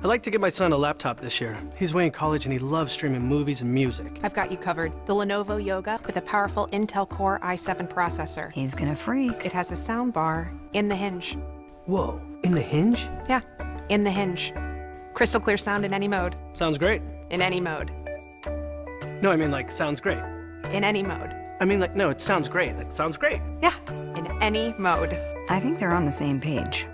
I'd like to get my son a laptop this year. He's away in college and he loves streaming movies and music. I've got you covered. The Lenovo Yoga with a powerful Intel Core i7 processor. He's gonna freak. It has a sound bar in the hinge. Whoa, in the hinge? Yeah, in the hinge. Crystal clear sound in any mode. Sounds great. In any mode. No, I mean like, sounds great. In any mode. I mean like, no, it sounds great. It sounds great. Yeah, in any mode. I think they're on the same page.